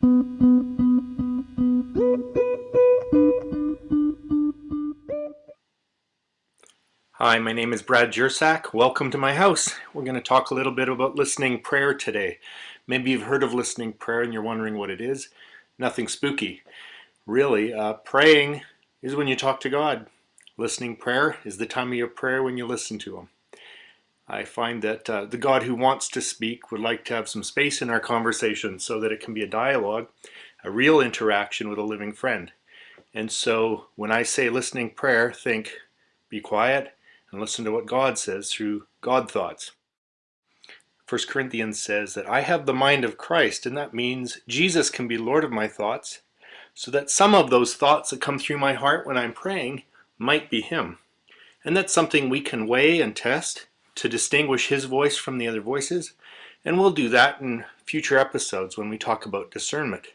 Hi, my name is Brad Jersak. Welcome to my house. We're going to talk a little bit about listening prayer today. Maybe you've heard of listening prayer and you're wondering what it is. Nothing spooky. Really, uh, praying is when you talk to God. Listening prayer is the time of your prayer when you listen to Him. I find that uh, the God who wants to speak would like to have some space in our conversation so that it can be a dialogue, a real interaction with a living friend. And so when I say listening prayer, think, be quiet, and listen to what God says through God thoughts. 1 Corinthians says that I have the mind of Christ, and that means Jesus can be Lord of my thoughts, so that some of those thoughts that come through my heart when I'm praying might be Him. And that's something we can weigh and test to distinguish His voice from the other voices, and we'll do that in future episodes when we talk about discernment.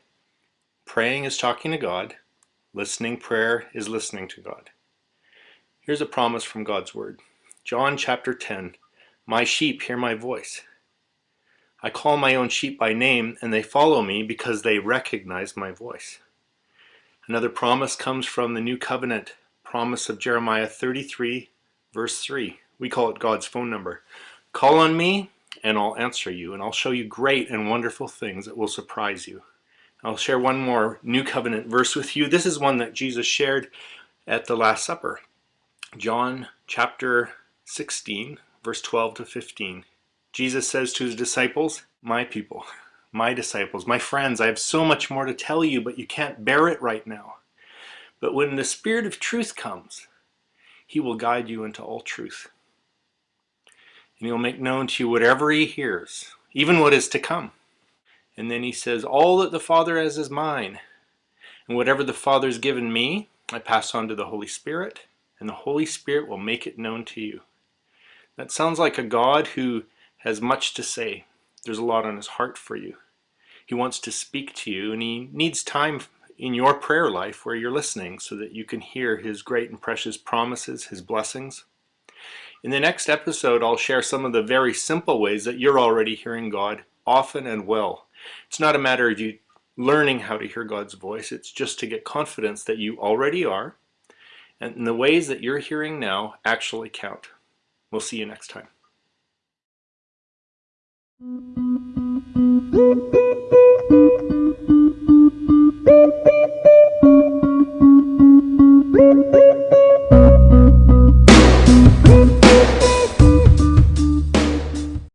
Praying is talking to God, listening prayer is listening to God. Here's a promise from God's Word. John chapter 10 My sheep hear my voice. I call my own sheep by name, and they follow me because they recognize my voice. Another promise comes from the New Covenant promise of Jeremiah 33, verse 3. We call it God's phone number. Call on me, and I'll answer you, and I'll show you great and wonderful things that will surprise you. I'll share one more New Covenant verse with you. This is one that Jesus shared at the Last Supper. John chapter 16, verse 12 to 15. Jesus says to his disciples, My people, my disciples, my friends, I have so much more to tell you, but you can't bear it right now. But when the Spirit of truth comes, he will guide you into all truth. And he'll make known to you whatever he hears, even what is to come. And then he says, All that the Father has is mine. And whatever the Father has given me, I pass on to the Holy Spirit and the Holy Spirit will make it known to you. That sounds like a God who has much to say. There's a lot on his heart for you. He wants to speak to you and he needs time in your prayer life where you're listening so that you can hear his great and precious promises, his blessings. In the next episode, I'll share some of the very simple ways that you're already hearing God often and well. It's not a matter of you learning how to hear God's voice, it's just to get confidence that you already are and the ways that you're hearing now actually count. We'll see you next time.